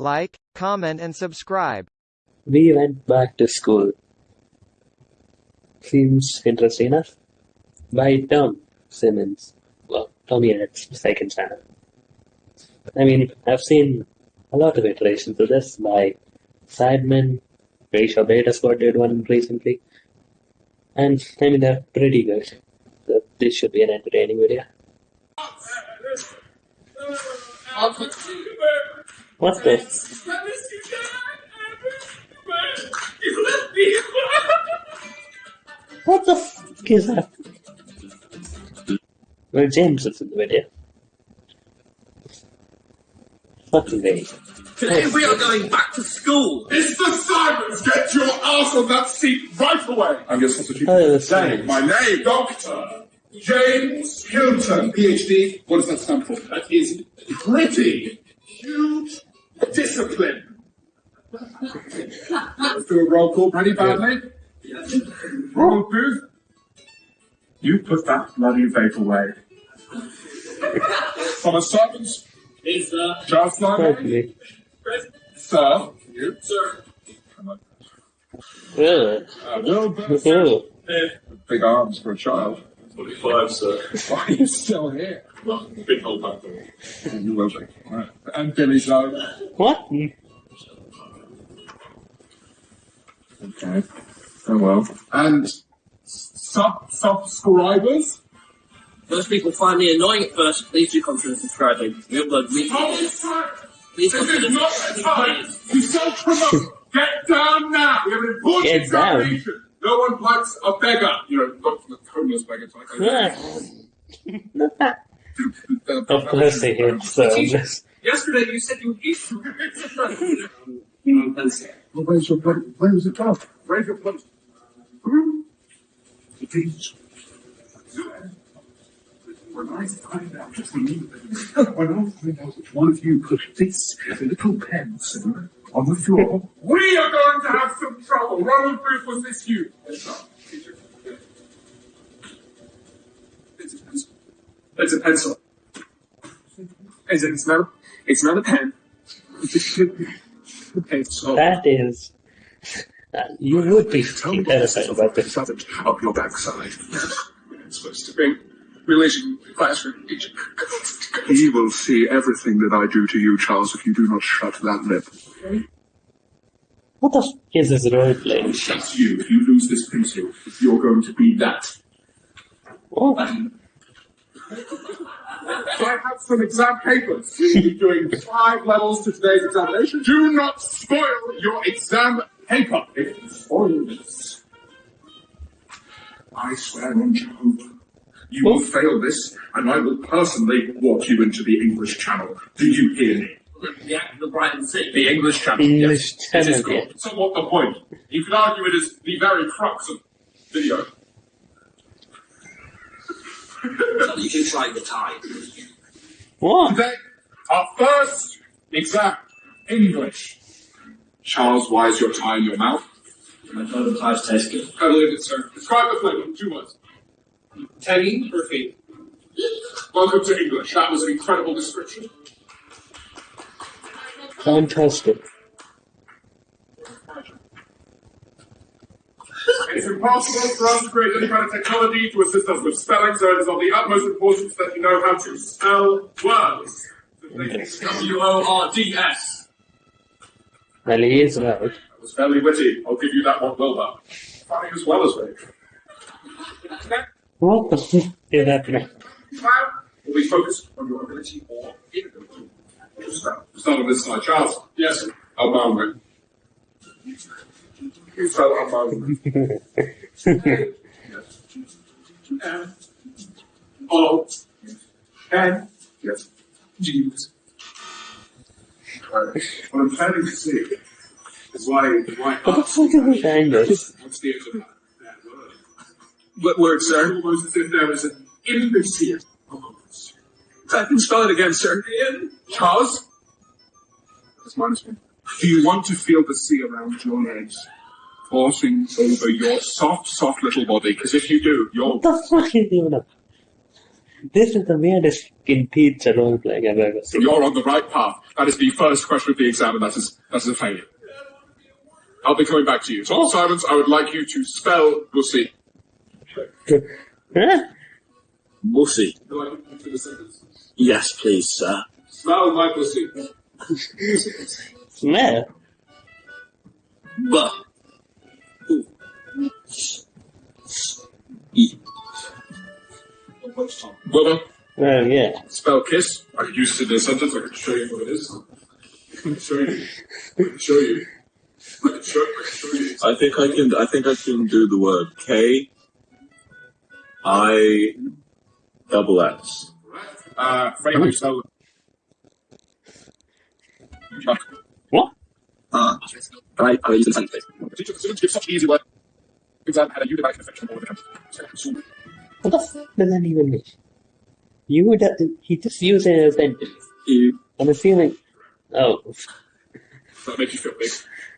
like, comment and subscribe. We went back to school. Seems interesting enough. By Tom Simons. Well, TommyInnit's second channel. I mean, I've seen a lot of iterations of this by Sidemen, Ratio Beta Squad did one recently. And I mean, they're pretty good. So this should be an entertaining video. What's this? What the fuck is that? Well, James is in the video. Fucking me. Today we are going back to school. Mr. Simons, get your ass on that seat right away. I'm your substitute. Oh, that's name, my name, Doctor James Hilton, PhD. What does that stand for? That is pretty huge discipline. Let's do a roll call pretty badly. Roll Booth. You put that bloody vape away. Thomas Simons, Is uh, Charles Simon, Probably. Sir, you, sir. Ugh. uh, Wilbur, Ugh. big arms for a child. 45, sir. Why are you still here? Big old back door. You will be. Right. And Billy Zone. What? Okay. Oh well. And sub subscribers. Most people find me annoying at first. Please do consider subscribing. We upload weekly. Thomas Simon, Please this consider is not the time to self-promote. Get down now. We have an important Get down. No one likes a beggar. You know, not the homeless beggar type. Ugh. Of course they hate service. Yesterday you said you hate Well, where's your bloody, where is it gone? Where's your bloody, Please. When I find out, just believe it. When I find out which one of you put this little pencil on the floor, we are going to have some trouble. Ronald Booth, was this you? It's a It's a pencil. It's, it's not. It's not a pen. It's a pencil. That is. Uh, you would be terrified about this. Up your backside. It's supposed to bring religion, classroom teaching. He will see everything that I do to you, Charles, if you do not shut that lip. What the fuck is this role playing? That's you. If you lose this pencil, you're going to be that. What? I have some exam papers. You're doing five levels to today's examination. Do not spoil your exam paper. If you spoil this, I swear on Jehovah, you will oh. fail this, and I will personally walk you into the English Channel. Do you hear me? the act of the Brighton City. The English Channel. English yes. This is Channel, good. So what the point? You could argue it is the very crux of video. So you can try the tie. What? Today, our first exam, English. Charles, why is your tie in your mouth? I thought the ties taste good. I believe it, sir. Describe the flavor in two words. Tangy or feet? Welcome to English. That was an incredible description. Fantastic. It's impossible for us to create any kind of technology to assist us with spelling, so it is of the utmost importance that you know how to spell words. W O R D S. Well, he is right. That was fairly witty. I'll give you that one Wilbur. Funny as well as very true. What the fuck is happening? Now, will be focused on your ability or inability. to spell. Start on this side. Charles. Yes. Almond. You spell almond. M O N Yes. Oh. G. Right. What I'm planning to see is why, why What the fuck is this angle? What's the end of that, that? What word, sir? Almost as if there was an imbecile of words. I can spell it again, sir. In Charles? That's minus one. Do you want to feel the sea around your legs? Coursing over your soft, soft little body? Because if you do, you're What the fuck is even up? This is the weirdest fucking pizza role playing I've ever seen. You're on the right path. That is the first question of the exam, and that is that is a failure. I'll be coming back to you. So, all Simons, I would like you to spell Lucy. Huh? Mussy. Yes, please, sir. Spell my pussy. Smell? But. E. Well done. Yeah. Spell kiss. I could use it in a sentence. I could show you what it is. I can show you. I can show you. I can show, I can show you. I think I can. I think I can do the word K. I. Double X. Uh, Freddie, you spell What? Ah. Can I? I use the sentence, please. Teacher, the students give such easy work. Exam had a pneumatic infection all over the country. What the fuck does that even mean? You would, uh, he just used it as a sentence. You. I'm assuming. Oh, That makes you feel big.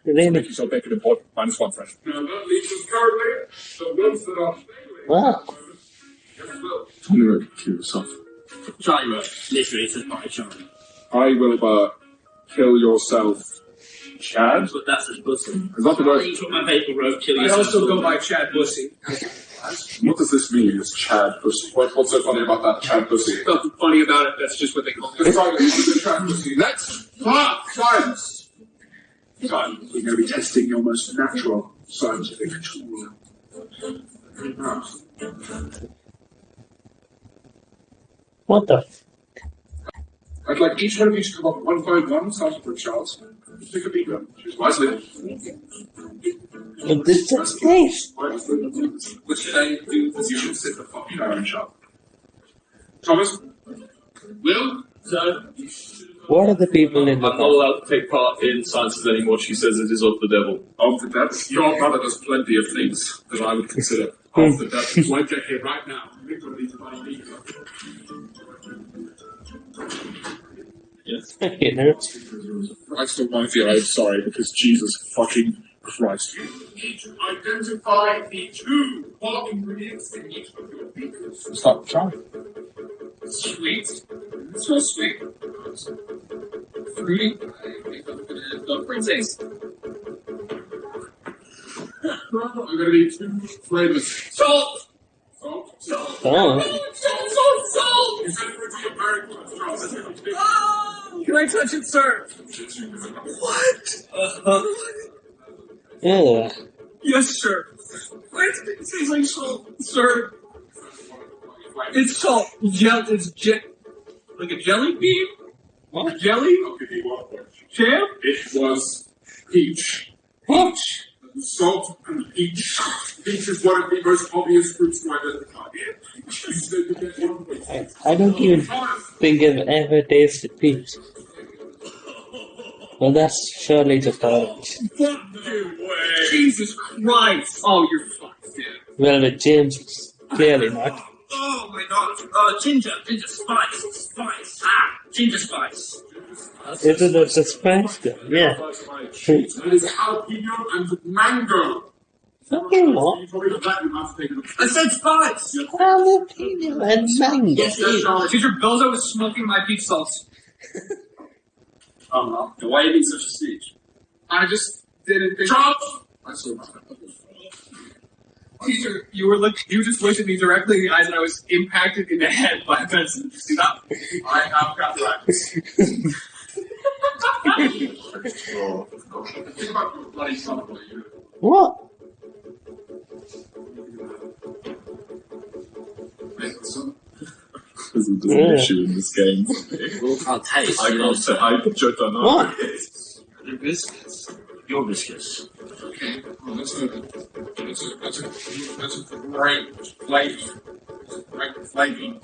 really? Make you so big and important. Minus one, Fred. Now, that leaves us currently the ones that are Wow. Tell me to kill yourself. Charlie. Literally, it says by Charlie. I will uh, kill yourself, Chad. But that's his pussy. Is that the word? You took my paper rope, kill I yourself. also go by Chad Bussy. What does this mean? It's Chad pussy. What, what's so funny about that Chad pussy? Nothing funny about it. That's just what they call it. Let's talk about the Chad pussy. Next, ah, science. Son, we're going to be testing your most natural scientific tool. What the? F- I'd like each one of you to come up one by one, starting with Charles. Pick a beaker. Choose wisely. what this just this? Wisely. What should I do? Because you should sit the fuck down, Charles. Thomas? Will? So, What are the people in the I'm not allowed to take part in sciences anymore. She says it is of the devil. Oh, of the devil. Your mother does plenty of things that I would consider of the devil. So I get here right now. You know? I still want to feel I'm sorry because Jesus fucking Christ. You need to identify the two core ingredients in each of your beakers. Stop trying. sweet. So sweet. Fruity. Don't bring taste. I'm gonna need two flavors. Salt! Salt, salt. Oh. Salt, salt, salt! You said it would be a very good Charles. Can I touch it, sir? What? Yeah. Yes, sir. What? It tastes like salt, sir. It's salt. Gel. It's je- like a jelly bean. What? Jelly? I'll give you one point. Jam? It was peach. Peach. Salt and peach. Peach is one of the most obvious fruits to identify. You said you get one point. I, I don't even think I've ever tasted peach. Well, that's surely just orange. Jesus Christ! Oh, you're fucked, dude. Well, with James, clearly not. Oh my god. Uh, ginger. Ginger spice. Spice. Ah, ginger spice. Is it a spice though? Yeah. That is jalapeno and mango. Fucking what? You told me that you have to. I said spice! Jalapeno and mango. Yes, it is. Teacher Bozo was smoking my peach salts. Oh no. Then why are you being such a snitch? I just didn't think. Charles! I saw that. Teacher, you were look. You just looked at me directly in the eyes, and I was impacted in the head by a pencil. Stop. I have got that. oh, think about your bloody son of a you. What? Make son. There's an Yeah. issue in this game. I'll taste. I can't say. I don't know. What? Your biscuits. Your biscuits. Okay, well, that's a, that's a, that's a, that's a great flavor. Great flavor.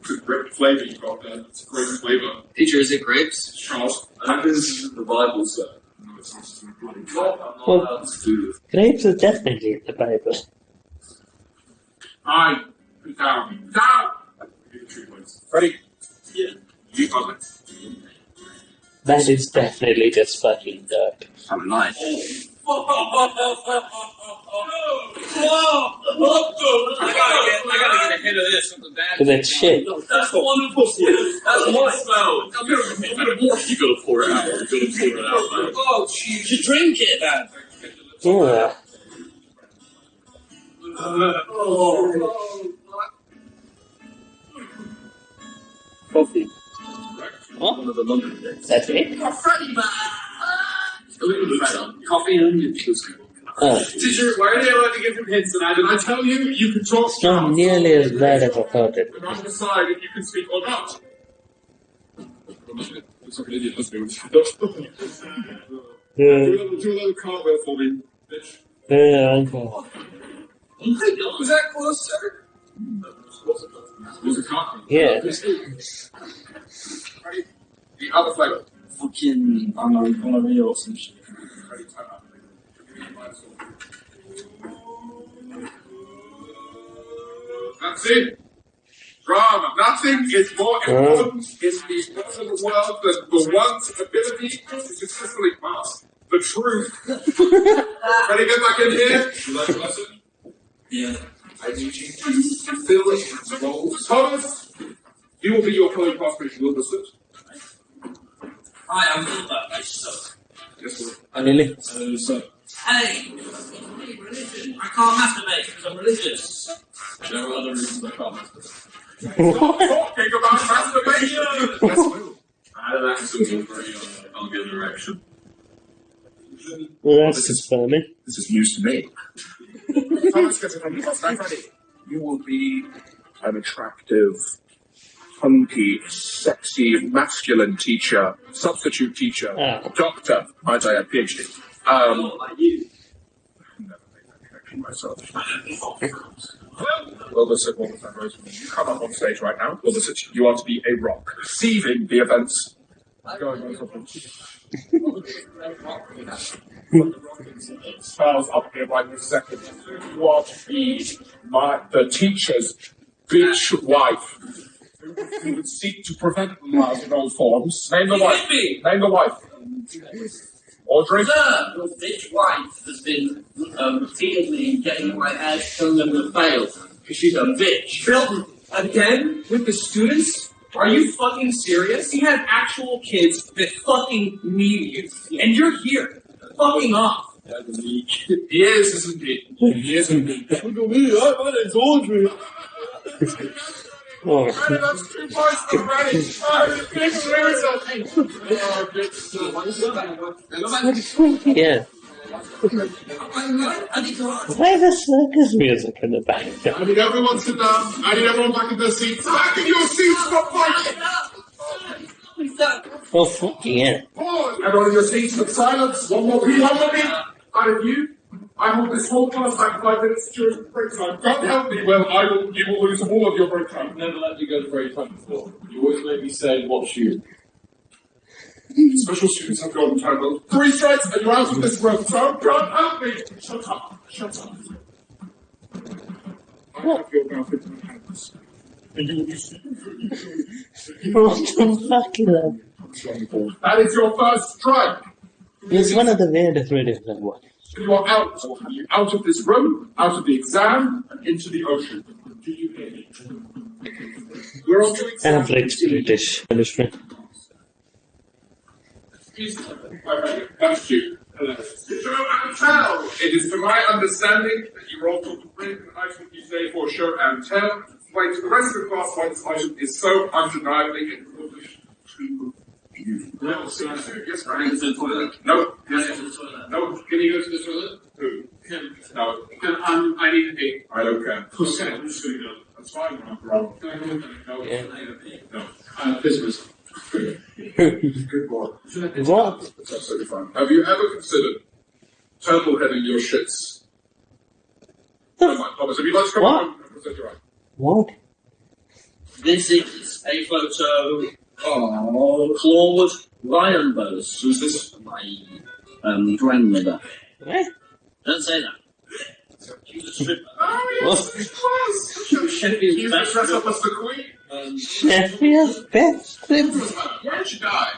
It's a great flavor you got there. It's a great flavor. Teacher, is it grapes? Charles, That is the Bible, sir. no, it's not just a bloody I'm not Well- allowed to do this. Grapes is definitely in the Bible. I put down. Down! Give you three points. Ready? Yeah. You got it. That is definitely just fucking dirt. I'm lying. I gotta get, I gotta get a hit of this. Something bad. Cause it's shit. That's wonderful. That's my smell. You gotta pour it out. You gotta pour it out, man. Oh, jeez. You drink it, man. Yeah. Oh. Coffee. What? One of the London days. That's it? Coffee and onion juice. Oh, Teacher, why are they allowed to give him hints tonight? Did I tell you you can talk it's not nearly as bad as I thought it and not decide if you can speak or not? Looks like an idiot, doesn't he? Yeah, Do another, do another cartwheel for me, bitch. yeah, okay. Oh was that close, sir? There's a cartwheel. Yeah. The other flavor. Fucking Anna or some shit. That's it. Drama. Nothing is more important in the modern world than the one's ability to successfully mask the truth. Ready to get back in here? Lesson? Yeah. I need you to fill the role. Thomas, you will be your fellow classmate, Wilderson. Hi, I'm Wilbur. So, Yes, sir. Really? Uh, so, hey, religion. I can't masturbate because I'm religious. there are other reasons I can't. masturbate. Stop talking about masturbation. Yes, sir. I had an accident over uh, I'll get an erection. Well, that's just funny. This is news to me. Thomas, get it on the stand ready. You will be an attractive, hunky, sexy, masculine teacher, substitute teacher, Ah. doctor, might I add, PhD. Um, Not like you. never made that connection myself. Wilderson, Wilderson, Roseman, you come up on stage right now. You are to be a rock, receiving the events. Go. Spells up here right this second. You are my the teacher's bitch wife. Who would- who would seek to prevent lies in all forms. Name the wife. Yippee! Name the wife. Audrey. Sir, your bitch wife has been um, repeatedly getting my ass telling them to fail because she's a bitch. Bill, again with the students? Are you fucking serious? He had actual kids that fucking need you, and you're here, fucking off. He is, isn't he? He is indeed. Oh, Ready, that's two points for ready. Oh, yeah. I Why the circus music in the back? I need everyone sit down. I need everyone back in their seats. Back in your seats for fighting. Oh, fucking yeah. Pause. Everyone in your seats for silence. One more beat. One more beat. Out of you. I hold this whole class back five minutes during break time. God help me. Well, I will. You will lose all of your break time. Never let you go to break time before. You always make me say, watch you. Special students have golden title. Three strikes and you're out of this room. So God help me. Shut up. Shut up. I have your mouth into my hands. And you will be What the fuck is that? That is your first strike. It's one of the weirdest videos I've watched. You are out. Out of this room, out of the exam, and into the ocean. Do you hear me? We're on to exam. Average British punishment. Okay, thank you. Show and tell. It is to my understanding that you are all to bring an item you say for show and tell. Explain to the rest of the class why this item is so undeniably important to you. No. Yes, I need to go to the toilet. No. Can I go to the toilet? No. Can you go to the toilet? Who? Can, No. can um, I need a pee. I don't care. Okay, I'm just gonna go. That's fine. I'm wrong. Can I go? No. Yeah. Can I have a pee? No. Uh, business. Good boy. What? That's absolutely fine. Have you ever considered turtle heading your shits? Never mind, Thomas. Have you like to come What? home and present your item? What? This is a photo of Claude Lionbose. Who's this? My um, grandmother. What? Don't say that. She was a stripper. Oh, yes, of course. She was Sheffield's He used to best dress up stripper. as the queen. Um, Sheffield's best strip. Where did she die?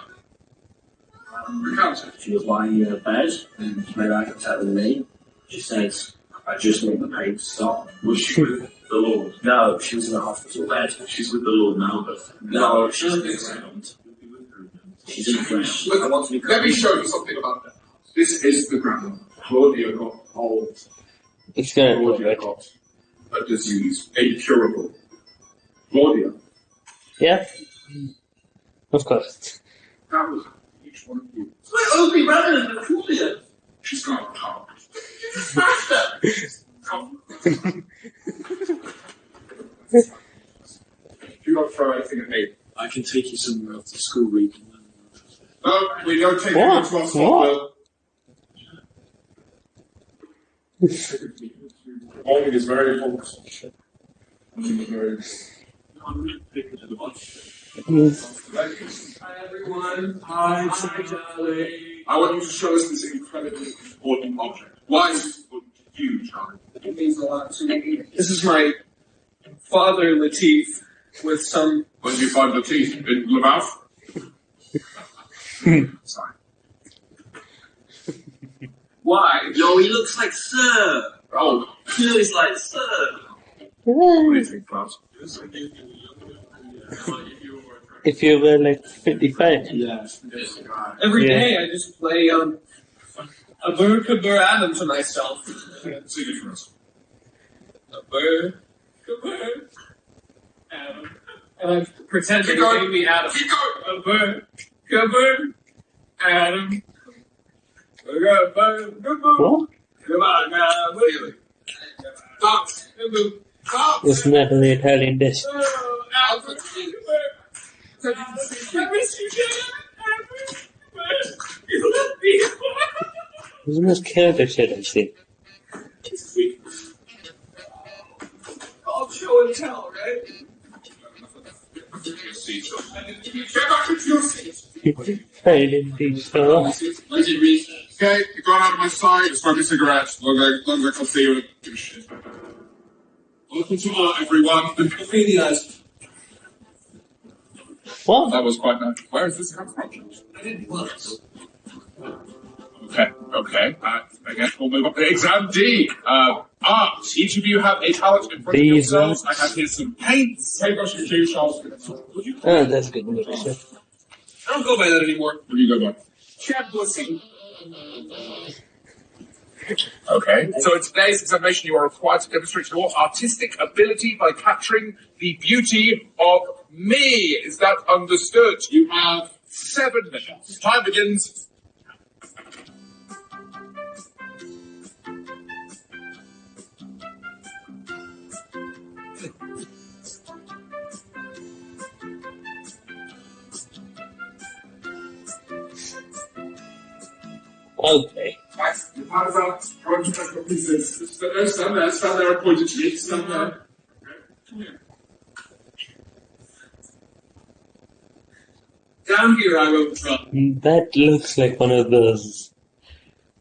Recount. She was lying in her bed and made eye contact with me. She says, I just want the pain to stop. Was she with the Lord? No, she was in a hospital bed. She's with the Lord now, but No, she's in the ground. She's in the ground. Look, I want to be let me show you something about that. This is the ground. Claudia got old. It's gonna be Claudia got a disease, incurable. Claudia, Yeah. Of course. that was each one of you. My ugly rather than Claudia. She's got a power. You don't throw anything at me. I can take you somewhere after school week. No, we don't take What? you to our What? spot, Morning is very important. Morning is very Hi everyone. Hi, Charlie. I want you to show us this incredibly important object. Why is this important to you, Charlie? It means a lot to me. This is my father, Latif, with some. When did you find the teeth? In the mouth? Sorry. Why? Yo, he looks like Sir. Oh, He looks like Sir. what do you think, Klaus? If you were like 55. Yeah. Every Yeah. day I just play um, a bird could burr Adam to myself. Sing it for us. A bird could burr Adam. And I pretend to going. be Adam. Keep going! A bird could burr Adam. A bird could burr What? Come on now, Really? Stop! Stop! Isn't that an Italian dish? Alfred, I miss you, Dad. You left me. It's the most chaotic shit I've seen. All show and tell, right? I it? Okay, you got out of my sight, smoke a cigarette. Long as long as I can see you, give a shit. Welcome to art, everyone. Really nice. What? That was quite nice. Where is this come from? I didn't once. Okay, okay. Uh, I guess we'll move on to exam D. Uh, art. Each of you have a palette in front of These yourselves. I have here some paints. Paintbrushes, too, Charles. Would you Oh, that's good. news. I don't go by that anymore. What do you go by? Chad Bussy. Okay. So in today's examination, you are required to demonstrate your artistic ability by capturing the beauty of me. Is that understood? You have seven minutes. Time begins. Okay. Right, your hands up. I want you to take pieces. Stand there, there, stand there and point at me. Stand there. Okay, come here. Down here I wrote drum. That looks like one of those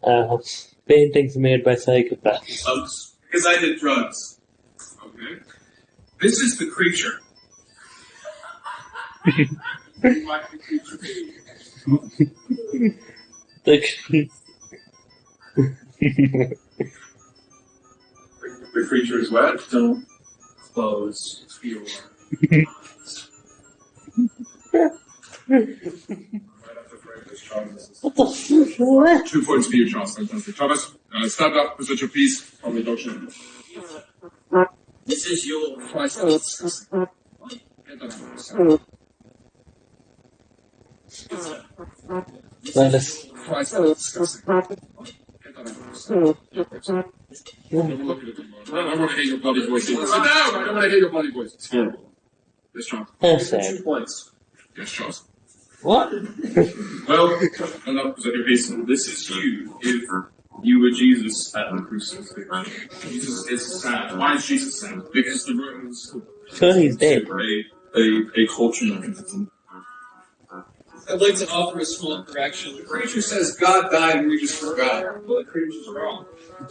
uh, paintings made by psychopaths. Drugs. Because I did drugs. Okay. This is the creature. Like the creature being. The- The creature is wet. Don't close your Right after frame this, Charles. what the fuck? What? Two points for you, Charles. Fantastic. Thomas, uh, stand up, present your piece from the doctor. This is your Christ. Get that I don't want to hear your bloody voice. Sit down! I don't want to hear your bloody voice. It's horrible. Yes, Charles. that's Two points. Yes, Charles. What? Well, stand up, present your piece. This is you if you were Jesus at the crucifixion. Jesus is sad. Why is Jesus sad? Because the Romans Sure, he's dead. a, a, a culture mechanism. I'd like to offer a small correction. The creature says God died and we just forgot. Well, the creature's wrong.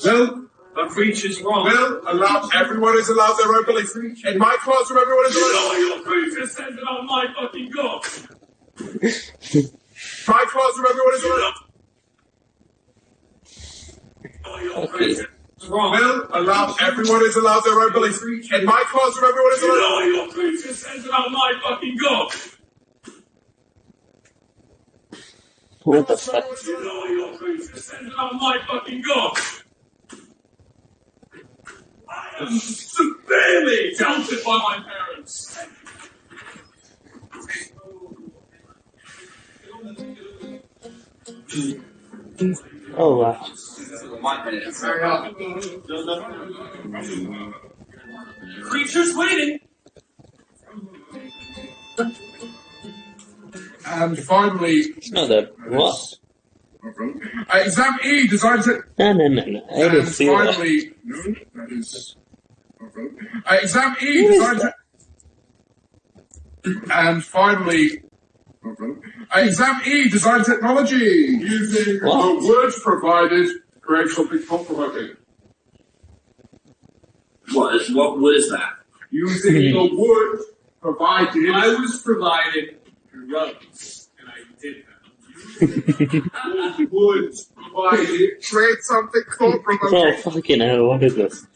Well, The creature's wrong. well, allow, everyone is allowed their own beliefs. In my classroom, everyone is allowed. your creature says on my fucking God. My classroom, everyone is allowed. Okay. Will allow everyone is allowed their own beliefs. In my classroom, everyone is You know allowed. what your preacher says about my fucking God. What the fuck? You know your preacher says about my fucking God. I am severely doubted by my parents. Oh wow. Preacher's waiting. And finally, No, that what? uh, exam E designed to. No, no, no, no. I didn't And see that. finally, no, that is. Uh, exam E What is designed to. And finally, uh, exam E design technology using What? the words provided create something thought provoking. What is, what, what is that? Using the words provided. I was provided drugs, and I did that. words provided create something thought Oh provoking. fucking hell! What is this?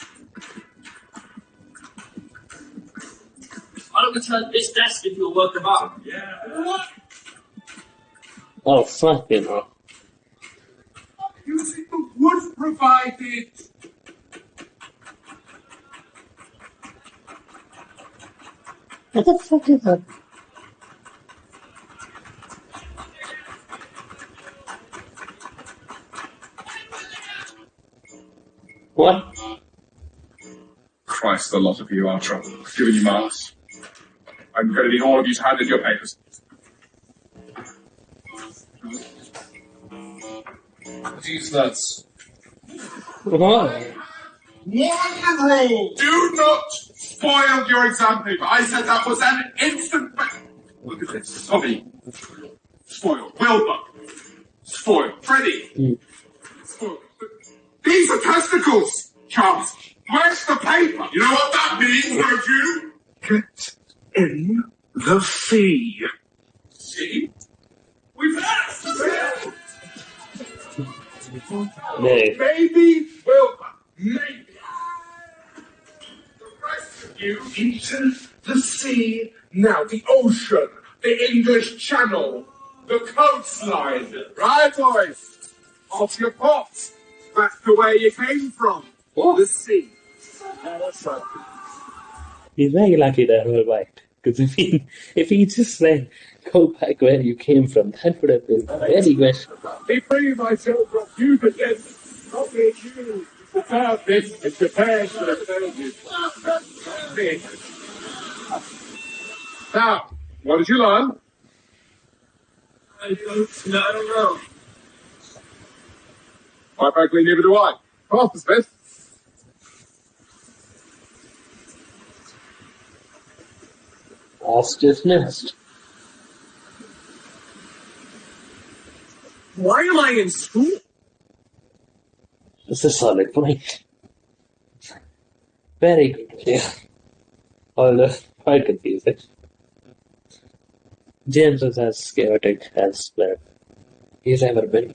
I don't return this desk if you'll work them up. Yeah. Oh fucking hell! Using the words provided. What the fuck is that? What? Christ, a lot of you are trouble. Giving you marks. I'm going to need all of you to hand in your papers. These nuts. What? One rule: do not spoil your exam paper. I said that was an instant. Look at this, Tommy. Spoil. Wilbur. Spoil. Freddie. Mm. Spoil. These are testicles, Charles. Where's the paper? You know what that means, don't you? Get in the sea. See? We've passed. No. Maybe Wilbur. Maybe. The rest of you Into the sea. Now, the ocean, the English Channel, the coastline. Right, boys? Off your pots. Back to where you came from. What? The sea. He's very lucky that we're right. Because if he if he just said go back where you came from, that would have been very questionable. Be free myself from you again. Not being you. Prepare this. It's prepared for the service. Now, what did you learn? I don't, no, I don't know. Quite frankly, neither do I. Pass the Smith. That's just missed. Why am I in school? It's a solid point. Very good, yeah. Although quite confusing. James is as chaotic as well. he's ever been.